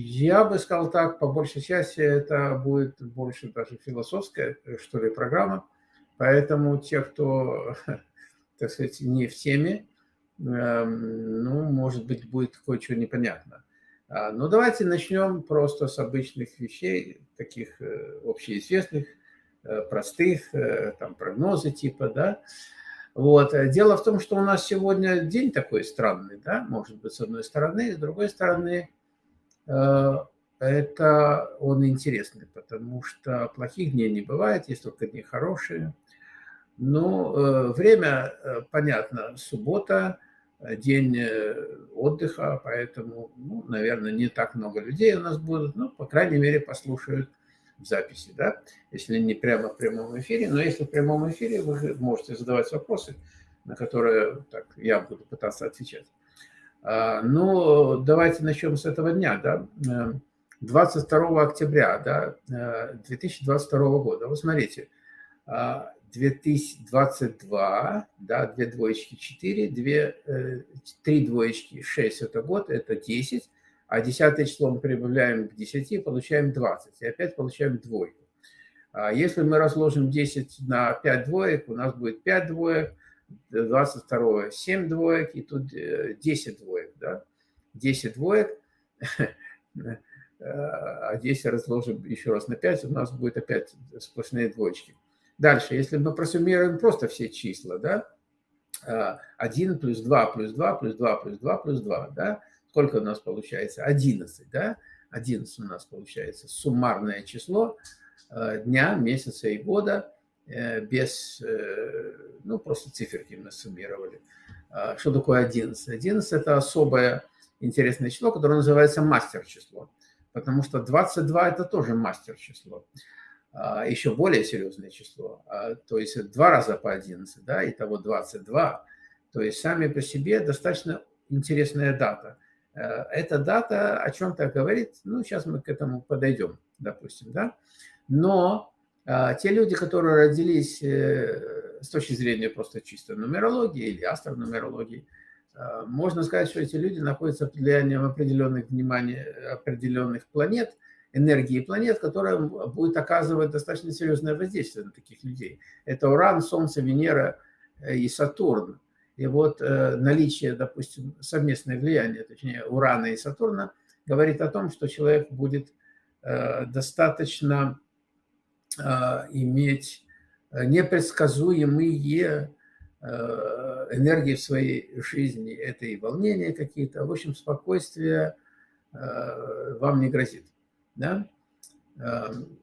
Я бы сказал так, по большей части это будет больше даже философская, что ли, программа. Поэтому те, кто, так сказать, не в теме, эм, ну, может быть, будет кое-что непонятно. А, Но ну, давайте начнем просто с обычных вещей, таких э, общеизвестных, э, простых, э, там прогнозы типа, да. Вот. Дело в том, что у нас сегодня день такой странный, да, может быть, с одной стороны, с другой стороны, это он интересный, потому что плохих дней не бывает, есть только дни хорошие. Ну, время, понятно, суббота, день э, отдыха, поэтому, ну, наверное, не так много людей у нас будут, но, по крайней мере, послушают записи, да, если не прямо в прямом эфире, но если в прямом эфире вы можете задавать вопросы, на которые так, я буду пытаться отвечать. А, ну, давайте начнем с этого дня, да, 22 э, октября, да, 2022 э, года. Вот смотрите, а, 2022, да, две двоечки 4, две, э, три двоечки 6 это год, это 10, а десятое число мы прибавляем к 10, получаем 20, и опять получаем двойку. А если мы разложим 10 на 5 двоек, у нас будет 5 двоек, 22 7 двоек, и тут 10 э, двоек, да, 10 двоек, а 10 разложим еще раз на 5, у нас будет опять сплошные двоечки. Дальше, если мы просуммируем просто все числа, да, 1 а, плюс 2 плюс 2 плюс 2 плюс 2 плюс 2, да, сколько у нас получается? 11, да, 11 у нас получается суммарное число а, дня, месяца и года. э, без, э, ну, просто циферки мы суммировали. А, что такое 11? 11 – это особое интересное число, которое называется мастер-число, потому что 22 – это тоже мастер-число. А, еще более серьезное число, а, то есть два раза по 11, да, и того 22. То есть сами по себе достаточно интересная дата. Э, эта дата о чем-то говорит, ну, сейчас мы к этому подойдем, допустим, да. Но те люди, которые родились э, с точки зрения просто чистой нумерологии или астронумерологии, можно сказать, что эти люди находятся под влиянием определенных, внимания, определенных планет – энергии планет, которая будет оказывать достаточно серьезное воздействие на таких людей. Это Уран, Солнце, Венера э, и Сатурн. И вот э, наличие, допустим, совместное влияние, точнее, Урана и Сатурна, говорит о том, что человек будет достаточно иметь непредсказуемые энергии в своей жизни. Это и волнения какие-то. В общем, спокойствие вам не грозит. Да? Эм,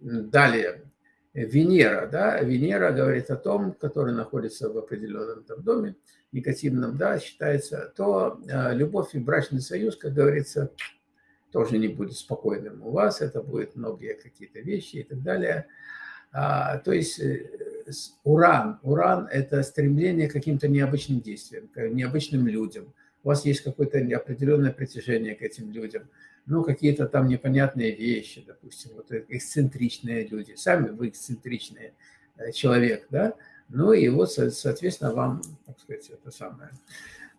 далее, Венера. Да? Венера говорит о том, который находится в определенном там доме, негативном, да, считается, то э, любовь и брачный союз, как говорится, тоже не будет спокойным у вас, это будет многие какие-то вещи и так далее. А, то есть э, уран, уран – это стремление к каким-то необычным действиям, к необычным людям. У вас есть какое-то определенное притяжение к этим людям – ну, какие-то там непонятные вещи, допустим, вот эксцентричные люди. Сами вы эксцентричный э, человек, да? Ну и вот, соответственно, вам, так сказать, это самое,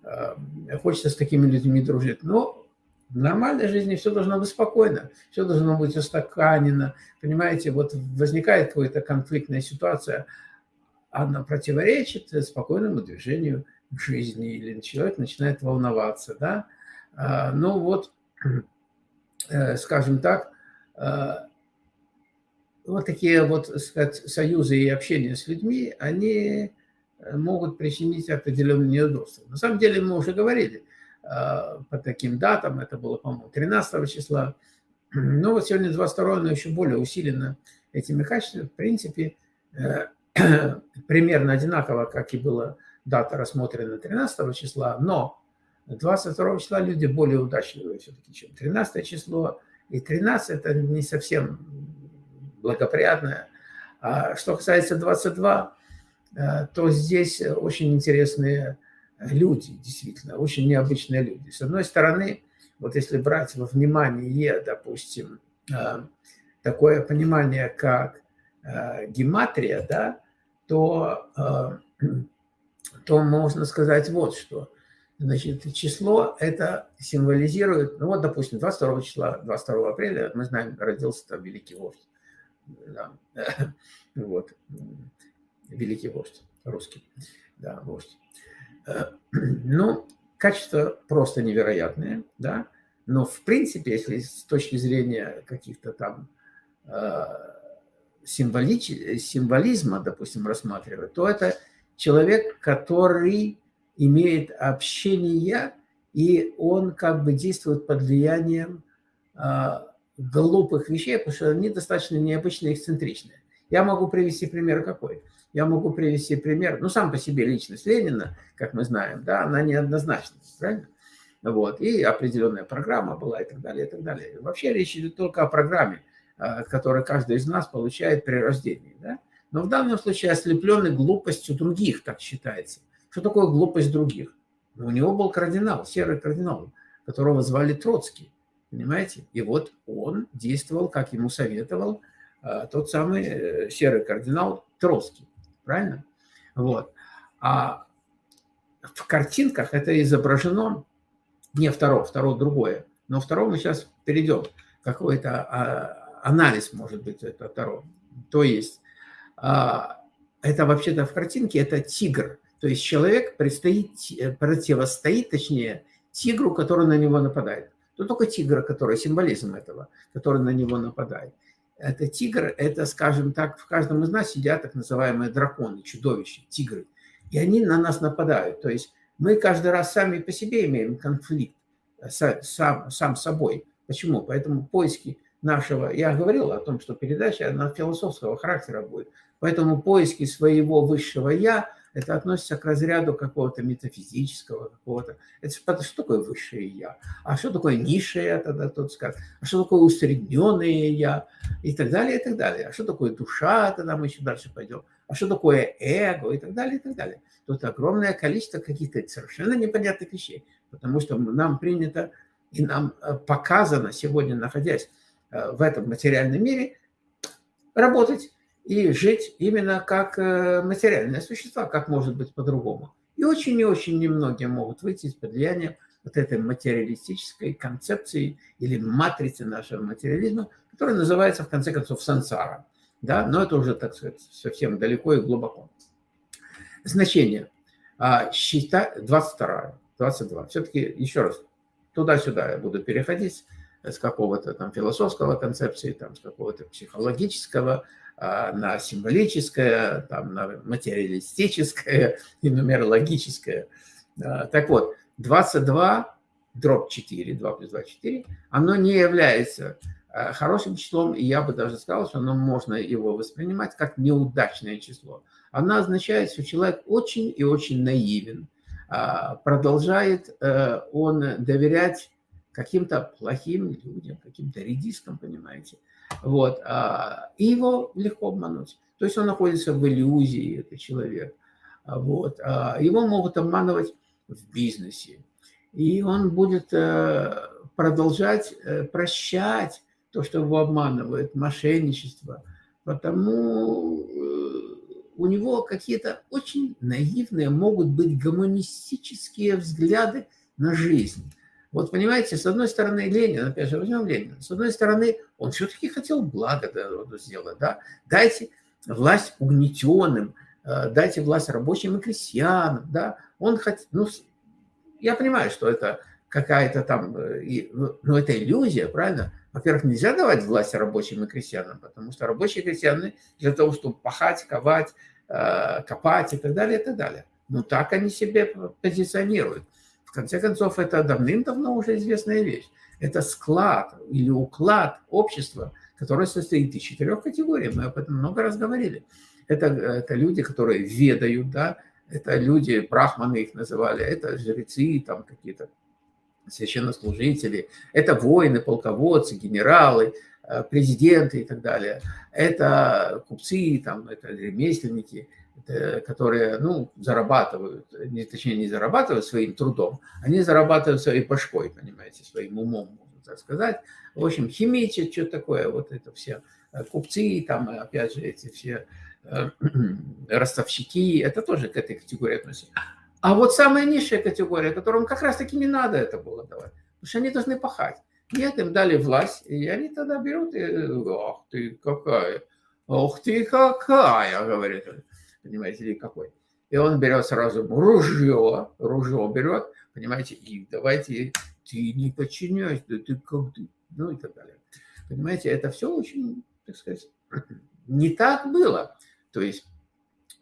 э, хочется с такими людьми дружить. Но в нормальной жизни все должно быть спокойно, все должно быть устаканено. Понимаете, вот возникает какая-то конфликтная ситуация, она противоречит спокойному движению жизни, или человек начинает волноваться, да? А, ну вот, Э, скажем так, э, вот такие вот сказать, союзы и общение с людьми, они э, могут причинить определенные неудобства. На самом деле мы уже говорили по таким датам, это было, по-моему, 13 числа, но вот сегодня 22 но еще более усилено этими качествами. В принципе, примерно одинаково, как и была дата рассмотрена 13 числа, но 22 числа люди более удачливые все-таки, чем 13 число. И 13 это не совсем благоприятное. А что касается 22, э, то здесь очень интересные люди, действительно, очень необычные люди. С одной стороны, вот если брать во внимание, допустим, э, такое понимание, как э, гематрия, да, то, то можно сказать вот что – Значит, число это символизирует, ну вот, допустим, 22 числа, 22 апреля, мы знаем, родился там великий вождь. Да. Вот. Великий вождь, русский. Да, вождь. Ну, качество просто невероятное, да. Но, в принципе, если с точки зрения каких-то там э, символич... символизма, допустим, рассматривать, то это человек, который имеет общение, и он как бы действует под влиянием э, глупых вещей, потому что они достаточно необычные, эксцентричные. Я могу привести пример какой? Я могу привести пример, ну, сам по себе личность Ленина, как мы знаем, да, она неоднозначна, правильно? Вот, и определенная программа была и так далее, и так далее. Вообще речь идет только о программе, а, которую каждый из нас получает при рождении, да? Но в данном случае ослепленный глупостью других, так считается. Что такое глупость других? Ну, у него был кардинал, серый кардинал, которого звали Троцкий, понимаете? И вот он действовал, как ему советовал а, тот самый э, серый кардинал Троцкий, правильно? Вот. А в картинках это изображено, не второе, второе другое, но второе мы сейчас перейдем, какой-то а, анализ, может быть, это второе. То есть а, это вообще-то в картинке это тигр, то есть человек предстоит, э, противостоит, точнее, тигру, который на него нападает. То только тигр, который символизм этого, который на него нападает. Это тигр, это, скажем так, в каждом из нас сидят так называемые драконы, чудовища, тигры. И они на нас нападают. То есть мы каждый раз сами по себе имеем конфликт э, сам, сам собой. Почему? Поэтому поиски нашего... Я говорил о том, что передача она философского характера будет. Поэтому поиски своего высшего «я» это относится к разряду какого-то метафизического, какого-то... Это что такое высшее «я»? А что такое низшее, тогда тот скажет? А что такое усредненное «я»? И так далее, и так далее. А что такое душа, тогда мы еще дальше пойдем. А что такое эго, и так далее, и так далее. Тут огромное количество каких-то совершенно непонятных вещей, потому что нам принято и нам э, показано сегодня, находясь э, в этом материальном мире, работать и жить именно как э, материальные существа, как может быть по-другому. И очень и очень немногие могут выйти из-под влияния вот этой материалистической концепции или матрицы нашего материализма, которая называется, в конце концов, сансара. Да? Но это уже, так сказать, совсем далеко и глубоко. Значение. А, счета 22, 22. Все-таки, еще раз, туда-сюда я буду переходить с какого-то там философского концепции, там, с какого-то психологического, на символическое, там, на материалистическое и нумерологическое. А, так вот, 22 дробь 4, 2 плюс 2, 4, оно не является а, хорошим числом, и я бы даже сказал, что оно можно его воспринимать как неудачное число. Оно означает, что человек очень и очень наивен, продолжает э, он доверять каким-то плохим людям, каким-то редискам, понимаете, вот. А, и его легко обмануть. То есть он находится в иллюзии, этот человек. А, вот. А, его могут обманывать в бизнесе. И он будет э, продолжать э, прощать то, что его обманывает, мошенничество. Потому э, у него какие-то очень наивные могут быть гуманистические взгляды на жизнь. Вот понимаете, с одной стороны Ленин, опять же, возьмем Ленина, с одной стороны, он все-таки хотел благо сделать, да, дайте власть угнетенным, э, дайте власть рабочим и крестьянам, да, он хотел, ну, я понимаю, что это какая-то там, э, ну, это иллюзия, правильно? Во-первых, нельзя давать власть рабочим и крестьянам, потому что рабочие крестьяне для того, чтобы пахать, ковать, э, копать и так далее, и так далее. Ну, так они себе позиционируют. В конце концов, это давным-давно уже известная вещь. Это склад или уклад общества, которое состоит из четырех категорий. Мы об этом много раз говорили. Это, это люди, которые ведают, да, это люди, брахманы их называли, это жрецы, там какие-то священнослужители, это воины, полководцы, генералы, э, президенты и так далее. Это купцы, там, это ремесленники, которые, ну, зарабатывают, не, точнее, не зарабатывают своим трудом, они зарабатывают своей башкой, понимаете, своим умом, можно так сказать. В общем, химичат, что такое, вот это все э, купцы, там, опять же, эти все э, ростовщики, это тоже к этой категории относятся. А вот самая низшая категория, которым как раз-таки не надо это было давать, потому что они должны пахать. Нет, им дали власть, и они тогда берут и, ах ты какая, ах ты какая, говорит, понимаете, или какой. И он берет сразу ружье, ружье берет, понимаете, и давайте, ты не подчиняйся, да ты как ты, ну и так далее. Понимаете, это все очень, так сказать, не так было. То есть,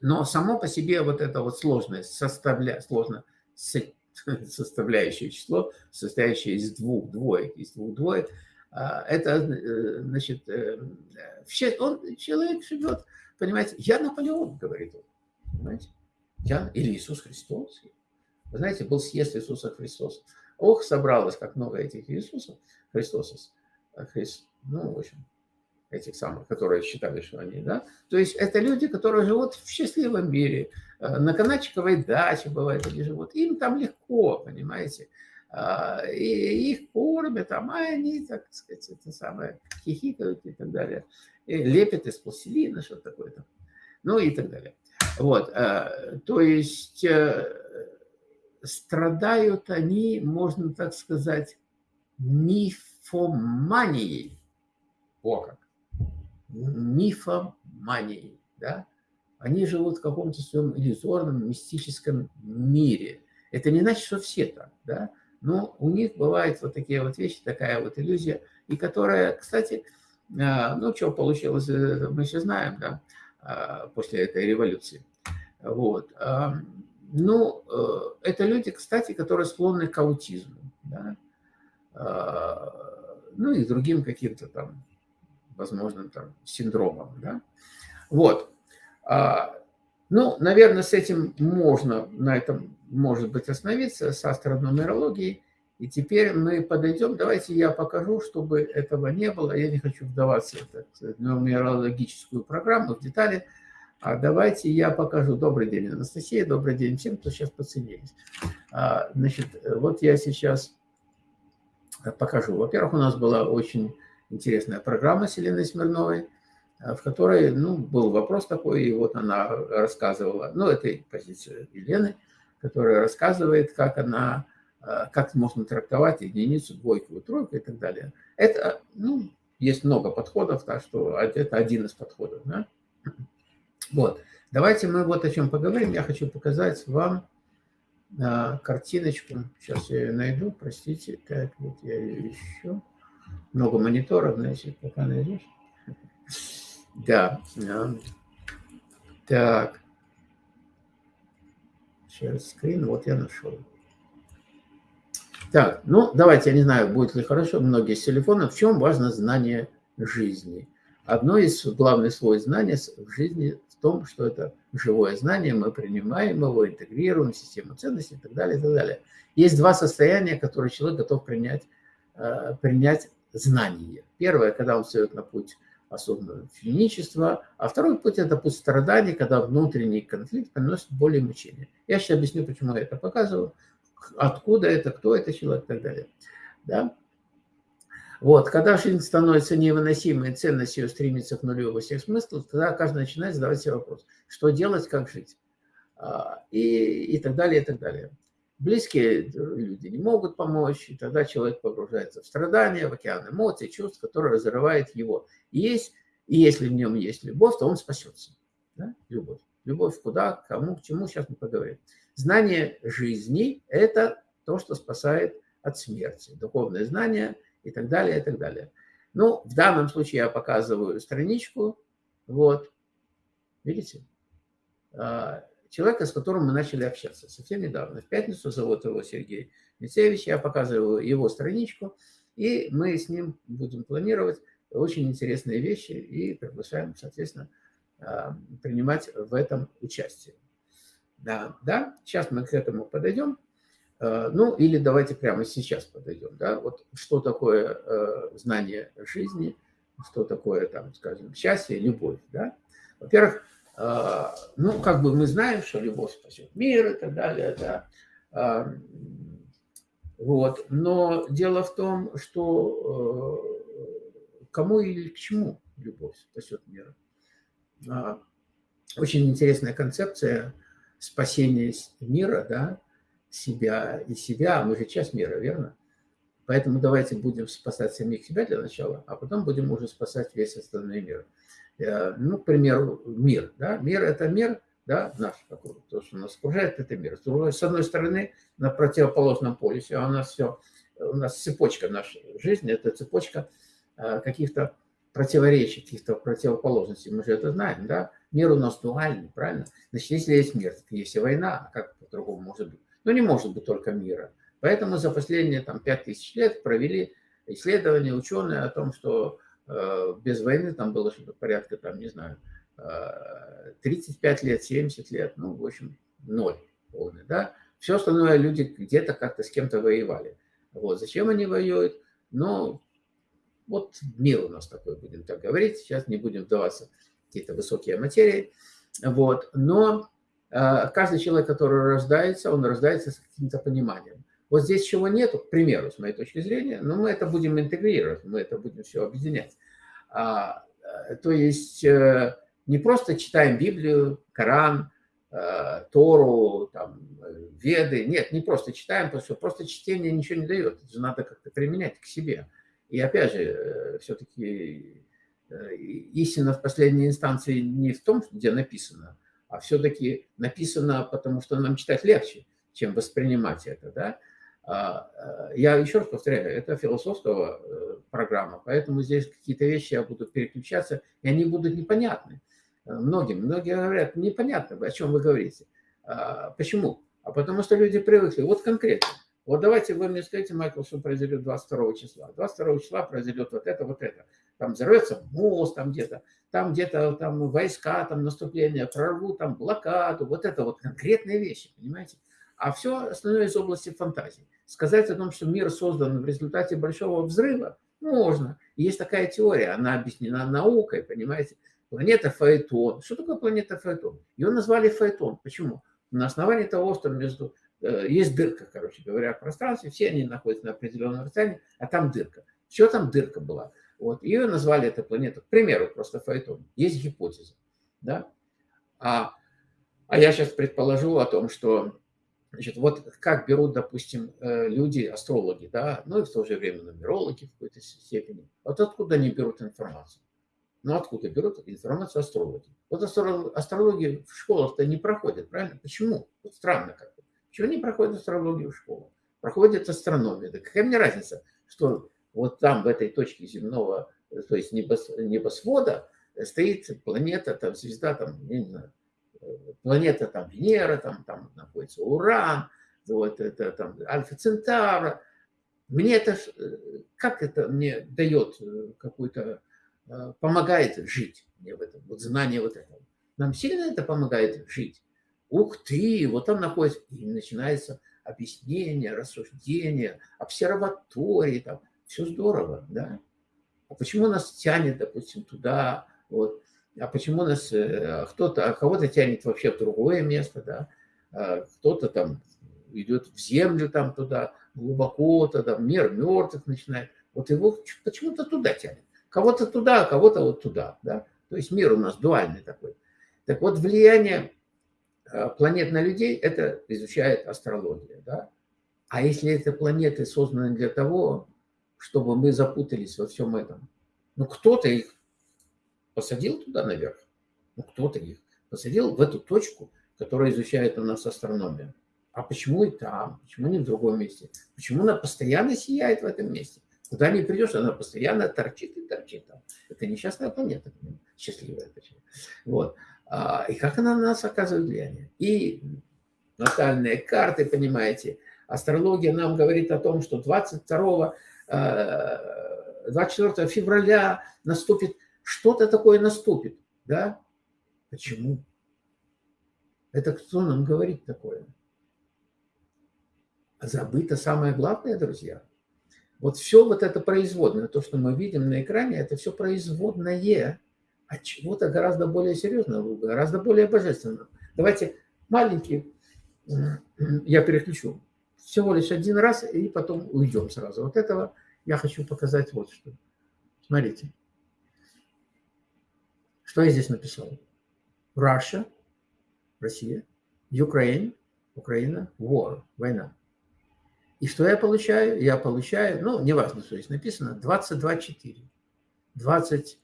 но само по себе вот это вот сложное, составля, сложно составляющее число, состоящее из двух двоек, из двух двоек, а, это, э, значит, э, он, человек живет, понимаете, я Наполеон, говорит он, понимаете, я, или Иисус Христос. Вы знаете, был съезд Иисуса Христоса. Ох, собралось как много этих Иисусов, Христосов, Христ, ну, в общем, этих самых, которые считали, что они, да. То есть это люди, которые живут в счастливом мире, э, на Каначковой даче, бывает, они живут. Им там легко, понимаете. А, и их кормят, а они, так сказать, это самое, хихикают и так далее. Лепят из пластилина, что такое там. Ну и так далее. Вот, э, то есть э, страдают они, можно так сказать, мифоманией. О как! мифоманией, да? Они живут в каком-то своем иллюзорном, мистическом мире. Это не значит, что все так, да? Но у них бывают вот такие вот вещи, такая вот иллюзия, и которая, кстати, ну, что получилось, э, мы все знаем, да, а, после этой революции. Вот. А, ну, э, это люди, кстати, которые склонны к аутизму, да? ну и другим каким-то там возможным там синдромом. Да? Вот. А, ну, наверное, с этим можно, на этом может быть остановиться, с астрономерологией. И теперь мы подойдем, давайте я покажу, чтобы этого не было. Я не хочу вдаваться в нумерологическую программу, в детали. А давайте я покажу. Добрый день, Анастасия. Добрый день всем, кто сейчас подсоединились. А, значит, вот я сейчас покажу. Во-первых, у нас была очень интересная программа с Еленой Смирновой, э, в которой ну, был вопрос такой, и вот она рассказывала, ну, это позиция Елены, которая рассказывает, как она, э, как можно трактовать единицу, двойку, тройку и так далее. Это, ну, есть много подходов, так что это один из подходов. Да? Вот. Давайте мы вот о чем поговорим. Я хочу показать вам а, картиночку. Сейчас я ее найду, простите. Так, вот я ее ищу много мониторов, значит, пока найдешь. Да. Так. Share screen, вот я нашел. Так, ну, давайте, я не знаю, будет ли хорошо, многие с телефона. В чем важно знание жизни? Одно из главных слоев знания в жизни в том, что это живое знание, мы принимаем его, интегрируем в систему ценностей и так далее, и так далее. Есть два состояния, которые человек готов принять, э, принять знание. Первое, когда он встает на путь осознанного финичества, а второй путь – это путь страданий, когда внутренний конфликт приносит более мучения. Я сейчас объясню, почему я это показываю, откуда это, кто это человек и так далее. Да? Вот, когда жизнь становится невыносимой, ценность ее стремится к нулю во всех смыслах, тогда каждый начинает задавать себе вопрос, что делать, как жить, а, и, и так далее, и так далее. Близкие люди не могут помочь, и тогда человек погружается в страдания, в океан эмоций, чувств, которые разрывает его. И, есть, и если в нем есть любовь, то он спасется. Да? Любовь. Любовь куда, кому, к чему, сейчас мы поговорим. Знание жизни – это то, что спасает от смерти. Духовное знание и так далее, и так далее. Ну, в данном случае я показываю страничку. Вот. Видите? А, человека, с которым мы начали общаться совсем недавно. В пятницу зовут его Сергей Мицевич, я показываю его страничку, и мы с ним будем планировать очень интересные вещи и приглашаем, соответственно, а, принимать в этом участие. Да, да, сейчас мы к этому подойдем. А, ну, или давайте прямо сейчас подойдем. Да? Вот что такое а, знание жизни, что такое, там, скажем, счастье, любовь. Да? Во-первых, а, ну, как бы мы знаем, что любовь спасет мир и так далее, да. Вот. Но дело в том, что э, кому или к чему любовь спасет мир. Очень интересная концепция. Спасение мира, да, себя и себя, мы же часть мира, верно? Поэтому давайте будем спасать самих себя для начала, а потом будем уже спасать весь остальной мир. Э, ну, к примеру, мир. Да? Мир – это мир, да, наш, то, что нас окружает, это мир. С одной стороны, на противоположном полюсе, а у нас все, у нас цепочка нашей жизни, это цепочка э, каких-то противоречий, каких-то противоположностей. Мы же это знаем, да? Мир у нас дуальный, правильно? Значит, если есть мир, то есть и война, а как по-другому может быть? Ну, не может быть только мира. Поэтому за последние там, 5000 лет провели исследования ученые о том, что э, без войны там было что-то порядка, там, не знаю, э, 35 лет, 70 лет, ну, в общем, ноль полный, да. Все остальное люди где-то как-то с кем-то воевали. Вот, зачем они воюют? Ну, вот мир у нас такой, будем так говорить. Сейчас не будем вдаваться в какие-то высокие материи. Вот, но э, каждый человек, который рождается, он рождается с каким-то пониманием. Вот здесь чего нету, к примеру, с моей точки зрения, но мы это будем интегрировать, мы это будем все объединять. А, э, то есть э, не просто читаем Библию, Коран, э, Тору, там, Веды. Нет, не просто читаем, что просто чтение ничего не дает. Это же надо как-то применять к себе. И опять же, все-таки истина в последней инстанции не в том, где написано, а все-таки написано, потому что нам читать легче, чем воспринимать это. Да? А, э, я еще раз повторяю, это философская э, программа, поэтому здесь какие-то вещи я буду переключаться, и они будут непонятны э, многим. Многие говорят, непонятно, о чем вы говорите. А, почему? А потому что люди привыкли. Вот конкретно. Вот давайте вы мне скажите, Майкл, что произойдет 22 числа. 22 числа произойдет вот это, вот это. Там взорвется мост там где-то, там где-то там войска, там наступление, прорвут там блокаду. Вот это вот конкретные вещи, понимаете? А все остальное из области фантазии. Сказать о том, что мир создан в результате большого взрыва, можно. Есть такая теория, она объяснена наукой, понимаете. Планета Фаэтон. Что такое планета Фаэтон? Ее назвали Фаэтон. Почему? На основании того, что между есть дырка, короче говоря, в пространстве, все они находятся на определенном расстоянии, а там дырка. Все там дырка была. Вот. Ее назвали эта планета, к примеру, просто Фаэтон. Есть гипотеза. Да? А, а я сейчас предположу о том, что Значит, вот как берут, допустим, э, люди, астрологи, да, ну и в то же время нумерологи в какой-то степени. Вот откуда они берут информацию? Ну, откуда берут информацию астрологи? Вот астрологи в школах-то не проходят, правильно? Почему? Вот странно как-то. Почему не проходят астрологию в школах? Проходит астрономия. Да какая мне разница, что вот там, в этой точке земного, то есть небосвода, стоит планета, там, звезда, там, не знаю, планета там Венера, там, там находится Уран, вот это там Альфа Центавра. Мне это, как это мне дает э, какой-то, э, помогает жить мне в этом, вот знание вот этого. Нам сильно это помогает жить. Ух ты, вот там находится, и начинается объяснение, рассуждение, обсерватории, там, все здорово, да. А почему нас тянет, допустим, туда, вот, а почему нас э, кто-то, а кого-то тянет вообще в другое место, да, а кто-то там идет в землю там туда, глубоко туда, мир мертвых начинает. Вот его почему-то туда тянет. Кого-то туда, а кого-то вот туда, да. То есть мир у нас дуальный такой. Так вот, влияние планет на людей, это изучает астрология, да. А если это планеты созданы для того, чтобы мы запутались во всем этом, ну, кто-то их посадил туда наверх, ну кто-то их посадил в эту точку, которая изучает у нас астрономию. А почему и там? Почему не в другом месте? Почему она постоянно сияет в этом месте? Куда не придешь, она постоянно торчит и торчит там. Это несчастная планета, счастливая точнее. Вот. А, и как она на нас оказывает влияние? И натальные карты, понимаете, астрология нам говорит о том, что 22 24 э, февраля наступит что-то такое наступит. Да? Почему? Это кто нам говорит такое? Забыто самое главное, друзья. Вот все вот это производное, то, что мы видим на экране, это все производное от чего-то гораздо более серьезного, гораздо более божественного. Давайте маленький, я переключу, всего лишь один раз, и потом уйдем сразу. Вот этого я хочу показать вот что. Смотрите. Что я здесь написал? Russia, Россия, Ukraine, Украина, war, война. И что я получаю? Я получаю, ну, неважно, что здесь написано, 22,4. 20,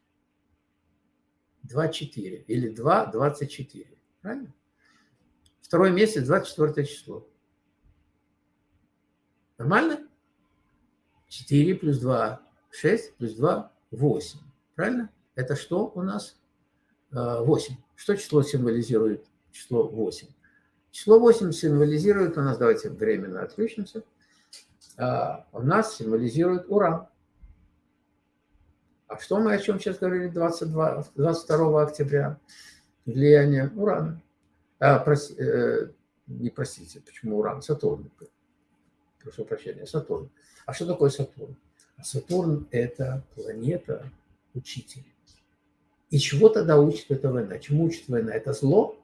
2,4 или 2, 24. Правильно? Второй месяц, 24 число. Нормально? 4 плюс 2, 6 плюс 2, 8. Правильно? Это что у нас? 8. Э, что число символизирует? Число 8. Число 8 символизирует у нас, давайте временно отключимся, а, у нас символизирует уран. А что мы о чем сейчас говорили 22, 22 октября? Влияние урана. А, проси, э, не простите, почему уран? Сатурн. Прошу прощения, Сатурн. А что такое Сатурн? А Сатурн – это планета учитель. И чего тогда учит эта война? Чему учит война? Это зло?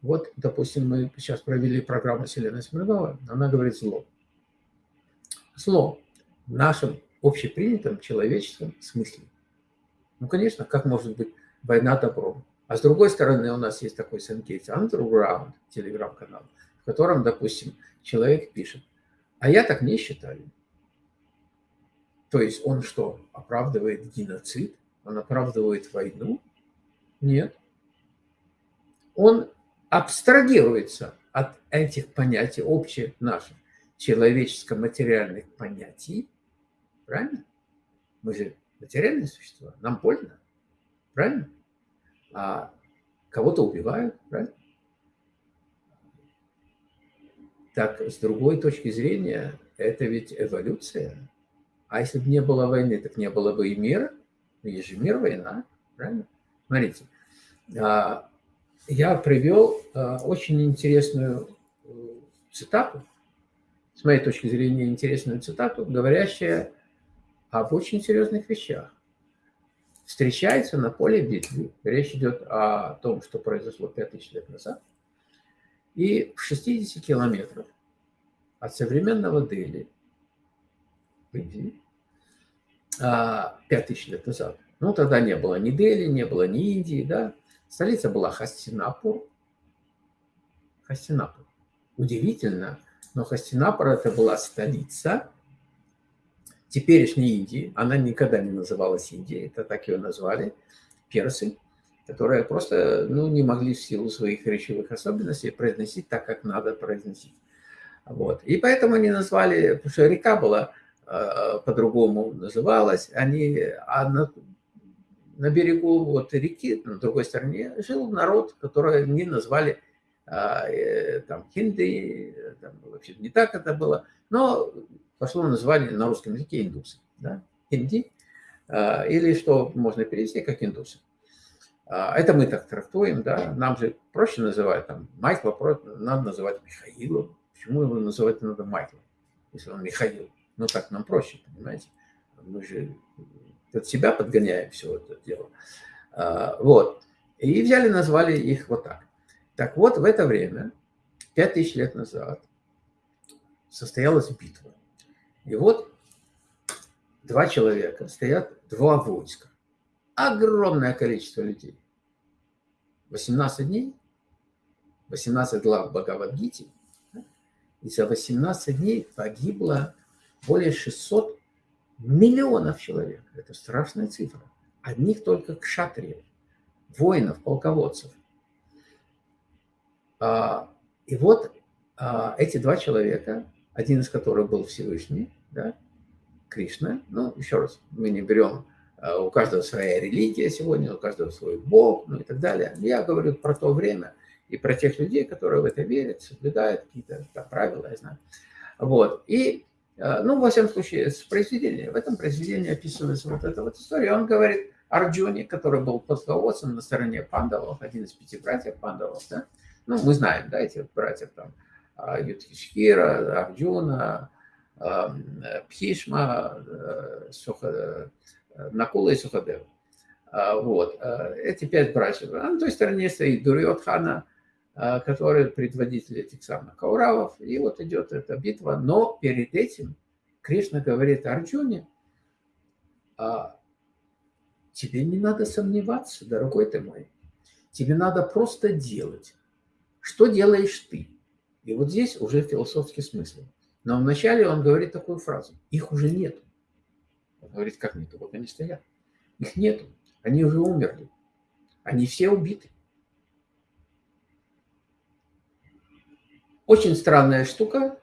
Вот, допустим, мы сейчас провели программу Селена Смирнова, она говорит зло. Зло в нашем общепринятом человеческом смысле. Ну, конечно, как может быть война добром? А с другой стороны, у нас есть такой Сенкейт Underground, телеграм-канал, в котором, допустим, человек пишет, а я так не считаю. То есть он что, оправдывает геноцид? Он оправдывает войну? Нет. Он абстрагируется от этих понятий, общих наших человеческо-материальных понятий. Правильно? Мы же материальные существа, нам больно. Правильно? А кого-то убивают, правильно? Так, с другой точки зрения, это ведь эволюция. А если бы не было войны, так не было бы и мира. Есть же мир, война, правильно? Смотрите, а, я привел а, очень интересную э, цитату, с моей точки зрения, интересную цитату, говорящая об очень серьезных вещах. Встречается на поле битвы. Речь идет о том, что произошло 5000 лет назад. И в 60 километрах от современного Дели, в Индии, 5000 лет назад, ну, тогда не было ни Дели, не было ни Индии, да, Столица была Хастинапур. Хастинапур. Удивительно, но Хастинапур это была столица теперешней Индии. Она никогда не называлась Индией, это так ее назвали персы, которые просто ну, не могли в силу своих речевых особенностей произносить так, как надо произносить. Вот. И поэтому они назвали, потому что река была э, по-другому называлась, они, а на, на берегу вот реки, на другой стороне, жил народ, который они назвали а, э, там хинды, там, вообще не так это было, но пошло название на русском языке индусы, да, хинди, а, или что можно перевести как индусы. А, это мы так трактуем, да, нам же проще называть, там, Майкла надо называть Михаилом, почему его называть надо Майклом, если он Михаил, ну так нам проще, понимаете, мы же под себя подгоняем все это дело. А, вот. И взяли, назвали их вот так. Так вот, в это время, 5000 лет назад, состоялась битва. И вот два человека, стоят два войска. Огромное количество людей. 18 дней, 18 глав Бхагавадгити, и за 18 дней погибло более 600 Миллионов человек. Это страшная цифра. Одних только кшатриев, воинов, полководцев. А, и вот а, эти два человека, один из которых был Всевышний, да, Кришна, ну, еще раз, мы не берем, а, у каждого своя религия сегодня, у каждого свой бог, ну и так далее. Я говорю про то время и про тех людей, которые в это верят, соблюдают какие-то правила, я знаю. Вот. И Э, ну, во всяком случае, с произведения. В этом произведении описывается вот эта вот история. Он говорит Арджуне, который был полководцем на стороне пандавов, один из пяти братьев пандавов, да? Ну, мы знаем, да, этих братьев там, а, Юдхишхира, Арджуна, Пхишма, э, Суха, э, Накула и Сухадев. А, вот. Эти пять братьев. А на той стороне стоит Дурьотхана, который предводитель этих самых Кауравов. И вот идет эта битва. Но перед этим Кришна говорит Арджуне, «А, тебе не надо сомневаться, дорогой ты мой. Тебе надо просто делать. Что делаешь ты? И вот здесь уже философский смысл. Но вначале он говорит такую фразу. Их уже нету. Он говорит, как нету? Вот они стоят. Их нету. Они уже умерли. Они все убиты. Очень странная штука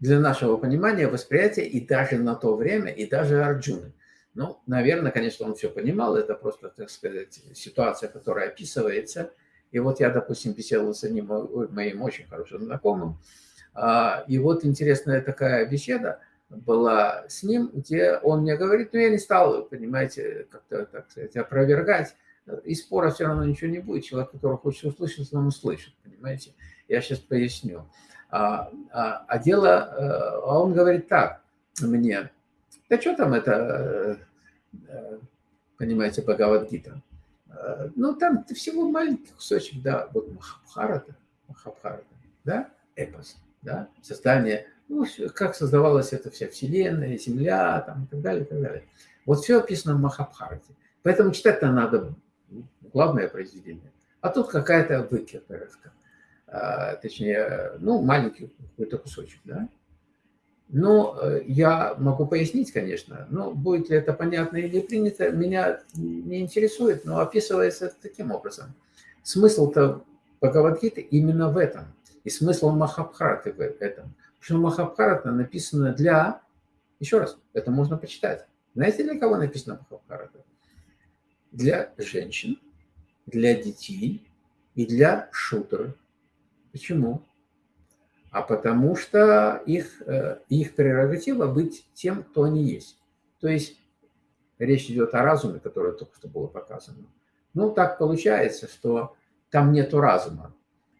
для нашего понимания, восприятия, и даже на то время, и даже Арджуны. Ну, наверное, конечно, он все понимал, это просто, так сказать, ситуация, которая описывается. И вот я, допустим, беседовал с одним моим очень хорошим знакомым, и вот интересная такая беседа была с ним, где он мне говорит, ну, я не стал, понимаете, как-то, так сказать, опровергать, и спора все равно ничего не будет. Человек, который хочет услышать, он услышит, понимаете. Я сейчас поясню. А, а, а дело, э, а он говорит так мне, да что там это, э, понимаете, Бхагавадгита? Э, ну, там всего маленький кусочек, да, вот Махабхарата, Махабхарата, да, эпос, да, создание, ну, как создавалась эта вся вселенная, земля, там, и так далее, и так далее. Вот все описано в Махабхарате. Поэтому читать-то надо главное произведение. А тут какая-то выкидка, точнее, ну, маленький какой-то кусочек, да. Но э, я могу пояснить, конечно, но будет ли это понятно или принято, меня не интересует, но описывается таким образом. Смысл-то Бхагавадгиты именно в этом. И смысл Махабхараты в этом. Потому что Махабхарата написана для... Еще раз, это можно почитать. Знаете, для кого написано Махабхарата? Для женщин, для детей и для шутеров. Почему? а потому что их, э, их прерогатива быть тем, кто они есть. То есть речь идет о разуме, которое только что было показано. Ну, так получается, что там нету разума.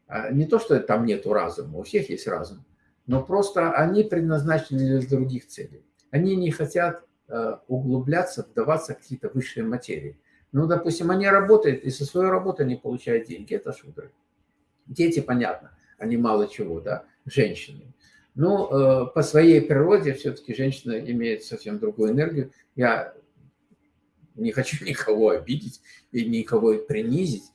А не то, что там нету разума, у всех есть разум, но просто они предназначены для других целей. Они не хотят э, углубляться, вдаваться в какие-то высшие материи. Ну, допустим, они работают, и со своей работы они получают деньги, это шудры. Дети, понятно, они мало чего, да женщины. Но э, по своей природе все-таки женщина имеет совсем другую энергию. Я не хочу никого обидеть и никого принизить,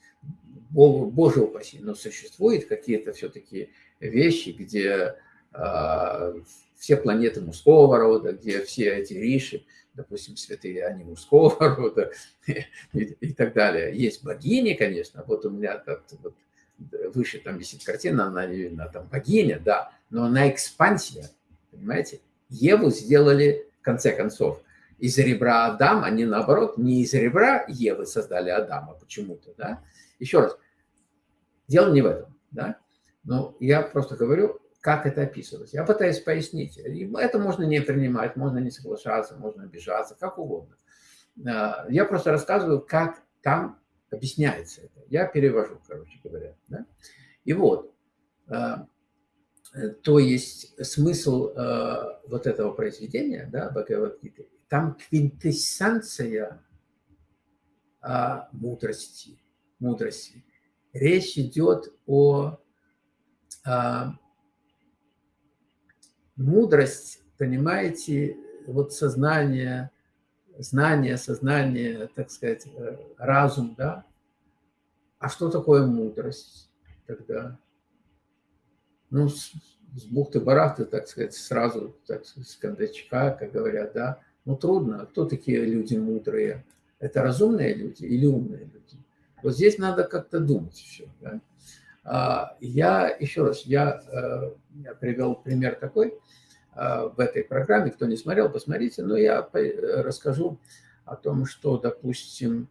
Боже упаси, но существуют какие-то все-таки вещи, где э, все планеты мужского рода, где все эти риши, допустим, святые, они мужского рода и, и так далее. Есть богини, конечно, вот у меня тут вот, выше там висит картина, она, она там богиня, да, но она экспансия, понимаете? Еву сделали, в конце концов, из ребра Адама, они наоборот, не из ребра Евы создали Адама почему-то, да? Еще раз, дело не в этом, да? Но я просто говорю, как это описывалось. Я пытаюсь пояснить. Это можно не принимать, можно не соглашаться, можно обижаться, как угодно. А, я просто рассказываю, как там объясняется это. Я перевожу, короче говоря. Да? И вот, э, то есть смысл э, вот этого произведения, да, Бхагавадгиты, там квинтэссенция мудрости, мудрости. Речь идет о мудрость, понимаете, вот сознание, знание, сознание, так сказать, э, разум, да? А что такое мудрость тогда? Ну, с, с бухты-барахты, так сказать, сразу, так сказать, с кондачка, как говорят, да? Ну, трудно. Кто такие люди мудрые? Это разумные люди или умные люди? Вот здесь надо как-то думать все, да? А, я, еще раз, я, э, я привел пример такой – а, в этой программе. Кто не смотрел, посмотрите. Но я расскажу о том, что, допустим,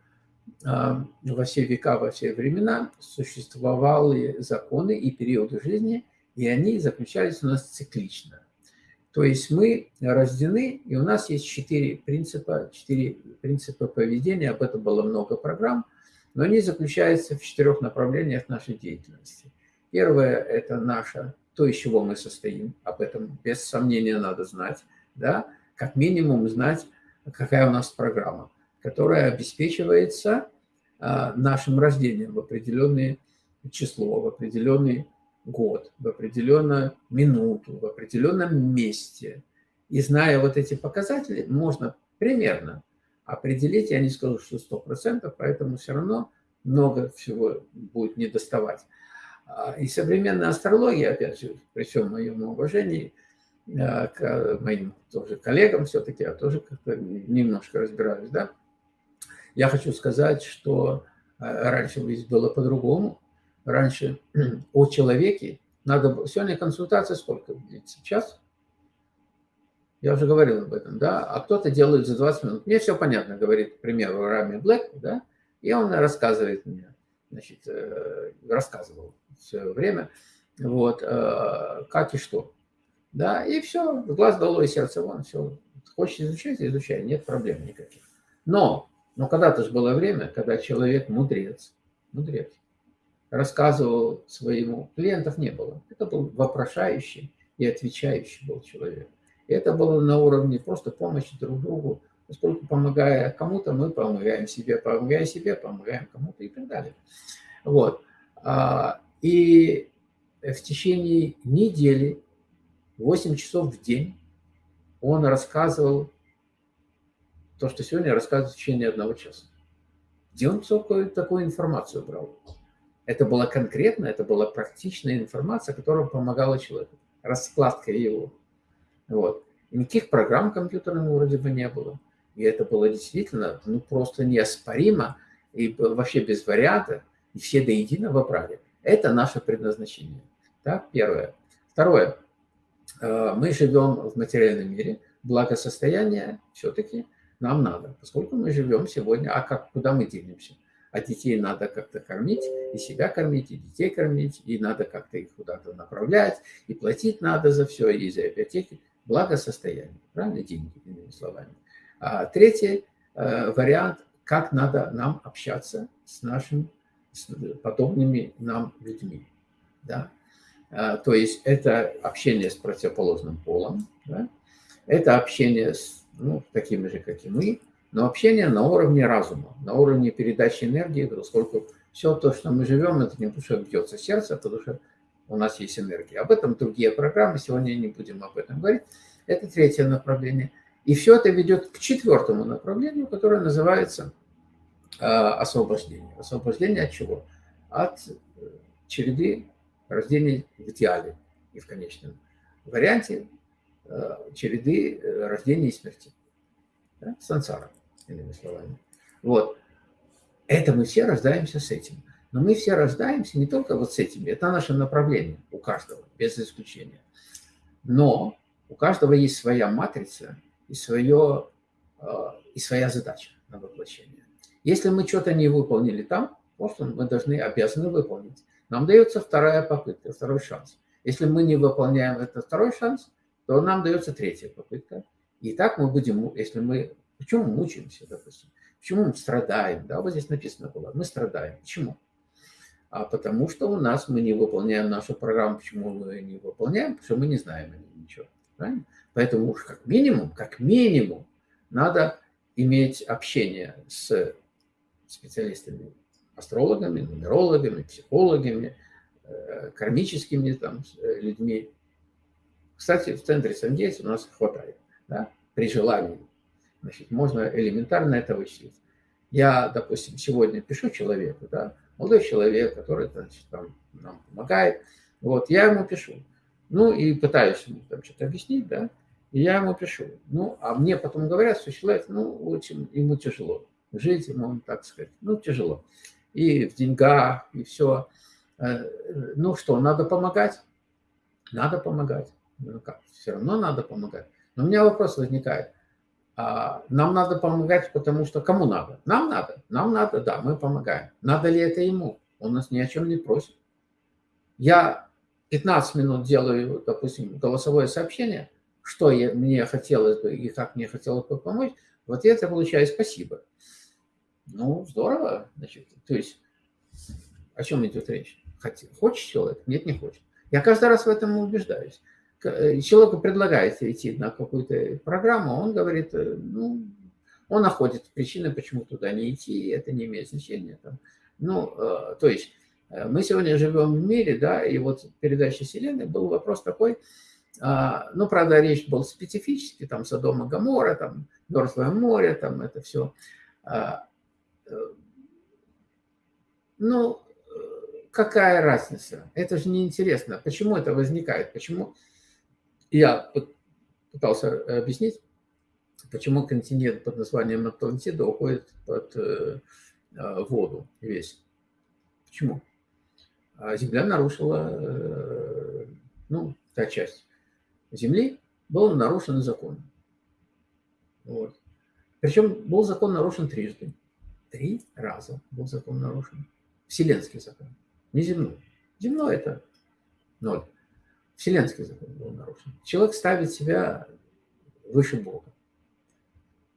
во все века, во все времена существовали законы и периоды жизни, и они заключались у нас циклично. То есть мы рождены, и у нас есть четыре принципа, четыре принципа поведения, об этом было много программ, но они заключаются в четырех направлениях нашей деятельности. Первое – это наша то, из чего мы состоим. Об этом без сомнения надо знать. Да? Как минимум знать, какая у нас программа, которая обеспечивается а, нашим рождением в определенное число, в определенный год, в определенную минуту, в определенном месте. И зная вот эти показатели, можно примерно определить, я не скажу, что 100%, поэтому все равно много всего будет недоставать. А, и современная астрология, опять же, при всем моем уважении а, к моим тоже коллегам все-таки, я тоже как-то немножко разбираюсь, да, я хочу сказать, что раньше ведь было по-другому. Раньше о человеке надо... Сегодня консультация сколько длится? Час? Я уже говорил об этом, да? А кто-то делает за 20 минут. Мне все понятно, говорит, к примеру, Рами Блэк, да? И он рассказывает мне, значит, э, рассказывал все время, вот, э, как и что. Да, и все, глаз долой, сердце вон, все. Хочешь изучать, изучай, нет проблем никаких. Но, но когда-то же было время, когда человек мудрец, мудрец, рассказывал своему, клиентов не было. Это был вопрошающий и отвечающий был человек. Это было на уровне просто помощи друг другу, поскольку помогая кому-то, мы помогаем себе, помогая себе, помогаем кому-то и так далее. Вот. А, и в течение недели, 8 часов в день, он рассказывал то, что сегодня рассказывает в течение одного часа. Где он такую, такую информацию брал? Это была конкретная, это была практичная информация, которая помогала человеку. Раскладка его. Вот. Никаких программ компьютерных вроде бы не было. И это было действительно ну, просто неоспоримо и вообще без варианта. И все до единого брали. Это наше предназначение. Так, первое. Второе. Э, мы живем в материальном мире. Благосостояние все-таки нам надо. Поскольку мы живем сегодня, а как, куда мы денемся? А детей надо как-то кормить, и себя кормить, и детей кормить, и надо как-то их куда-то направлять, и платить надо за все, и за ипотеки. Благосостояние, правильно? Деньги, иными словами. А третий э, вариант, как надо нам общаться с нашими с подобными нам людьми. Да? А, то есть это общение с противоположным полом, да? это общение с ну, такими же, как и мы, но общение на уровне разума, на уровне передачи энергии, поскольку все то, что мы живем, это не потому что бьется сердце, а потому что у нас есть энергия. Об этом другие программы, сегодня не будем об этом говорить. Это третье направление. И все это ведет к четвертому направлению, которое называется э, освобождение. Освобождение от чего? От э, череды рождения в идеале и в конечном варианте э, череды рождения и смерти. Да? Сансара, иными словами. Вот. Это мы все рождаемся с этим. Но мы все рождаемся не только вот с этим. Это наше направление у каждого, без исключения. Но у каждого есть своя матрица и, свое, э, и своя задача на воплощение. Если мы что-то не выполнили там, просто мы должны, обязаны выполнить. Нам дается вторая попытка, второй шанс. Если мы не выполняем этот второй шанс, то нам дается третья попытка. И так мы будем, если мы... Почему мучаемся, допустим? Почему мы страдаем? Да, вот здесь написано было. Мы страдаем. Почему? А потому что у нас мы не выполняем нашу программу. Почему мы не выполняем? Потому что мы не знаем о ней ничего. Правильно? Поэтому уж как минимум, как минимум, надо иметь общение с специалистами, астрологами, нумерологами, психологами, э, кармическими там, э, людьми. Кстати, в центре Сангейс у нас хватает, да, при желании. Значит, можно элементарно это вычислить. Я, допустим, сегодня пишу человеку, да, молодой человек, который значит, там, нам помогает, вот, я ему пишу. Ну, и пытаюсь ему там что-то объяснить, да, и я ему пишу. Ну, а мне потом говорят, что человек, ну, очень ему тяжело. Жить ему, так сказать, ну, тяжело. И в деньгах, и все. Э, ну что, надо помогать? Надо помогать. Ну как, все равно надо помогать. Но у меня вопрос возникает. А нам надо помогать, потому что кому надо? Нам надо. Нам надо, да, мы помогаем. Надо ли это ему? Он нас ни о чем не просит. Я 15 минут делаю, допустим, голосовое сообщение, что я, мне хотелось бы и как мне хотелось бы помочь, в ответ я получаю спасибо. Ну, здорово. Значит, то есть, о чем идет речь? Хочет человек? Нет, не хочет. Я каждый раз в этом убеждаюсь. Э, человеку предлагается идти на какую-то программу, он говорит, э, ну, он находит причины, почему туда не идти, это не имеет значения. Там. Ну, э, то есть, мы сегодня живем в мире, да, и вот передача Вселенной был вопрос такой, а, ну, правда, речь была специфически, там, Содома, Гамора, там, Мертвое море, там, это все. А, ну, какая разница? Это же неинтересно. Почему это возникает? Почему? Я пытался объяснить, почему континент под названием Атлантида уходит под э, э, воду весь. Почему? А Земля нарушила, э, ну, та часть Земли, был нарушен закон. Вот. Причем был закон нарушен трижды. Три раза был закон нарушен. Вселенский закон, не земной. Земной – это ноль. Вселенский закон был нарушен. Человек ставит себя выше Бога.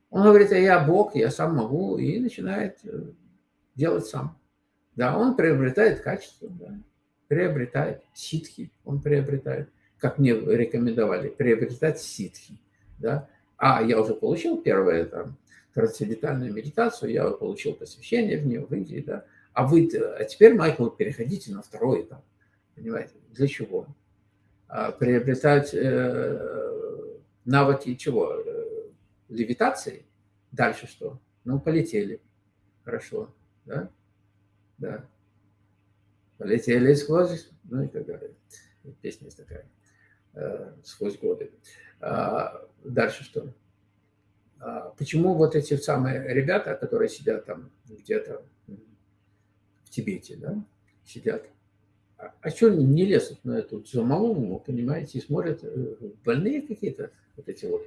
Он говорит, а я Бог, я сам могу, и начинает э, делать сам. Да, он приобретает качество, да, приобретает ситхи, он приобретает, как мне рекомендовали, приобретать ситхи. Да. А я уже получил первое там, трансцендентальную медитацию, я получил посвящение в нее в Индии, да. А вы, а теперь, Майкл, переходите на второй этап. Понимаете? Для чего? А, приобретать э, навыки чего? Э, левитации? Дальше что? Ну, полетели. Хорошо. Да? Да. Полетели сквозь, ну и так далее. Песня есть такая. Э, сквозь годы. А, дальше что? А, почему вот эти самые ребята, которые сидят там где-то в Тибете, да, сидят, а, что они не лезут на эту замолву, понимаете, и смотрят, э, больные какие-то вот эти вот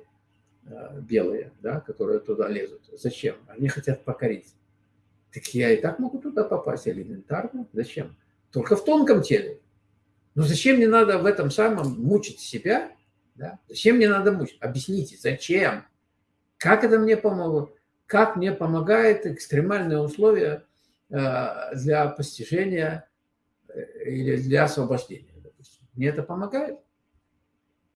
а, белые, да, которые туда лезут. Зачем? Они хотят покорить. Так я и так могу туда попасть элементарно. Зачем? Только в тонком теле. Но зачем мне надо в этом самом мучить себя? Да? Зачем мне надо мучить? Объясните, зачем? Как это мне помогло? Как мне помогает экстремальные условия э, для постижения э, или для освобождения? Допустим. Мне это помогает?